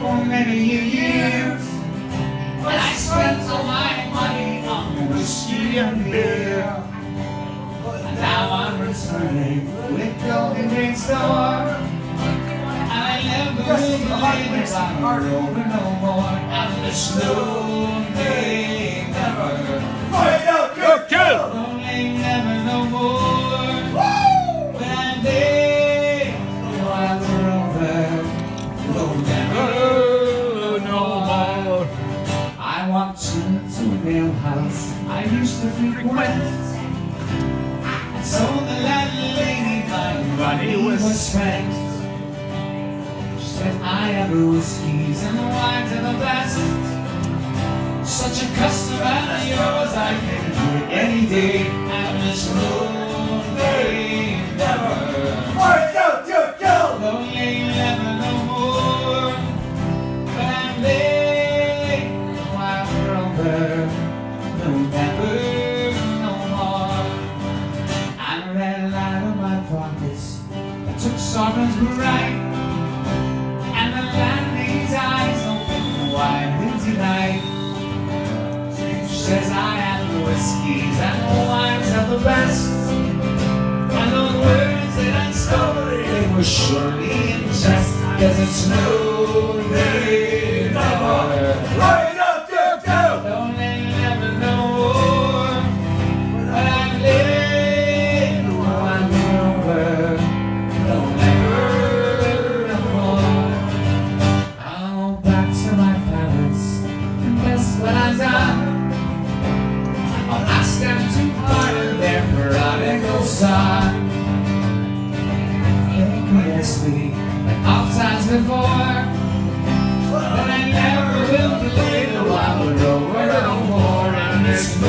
for many years. But I spent all my money on whiskey and beer. But now I'm returning with golden drink store. I never will believe that I'm over no more. I'm snow lonely. I walked into a mail house I used to frequent. And so the landlady, my money was spent. She said, I have the whiskeys and the wines are the best. Such a customer as yours, I can do it any day. And this lonely never. Lonely never Sovereigns bright, and the landlady's eyes opened wide with delight. She says I have the whiskeys and the wines are the best. And the words that I spoke, they were surely in jest, cause it's no side. Infamously, like oft times before But I never will believe the wild road We're no more. In this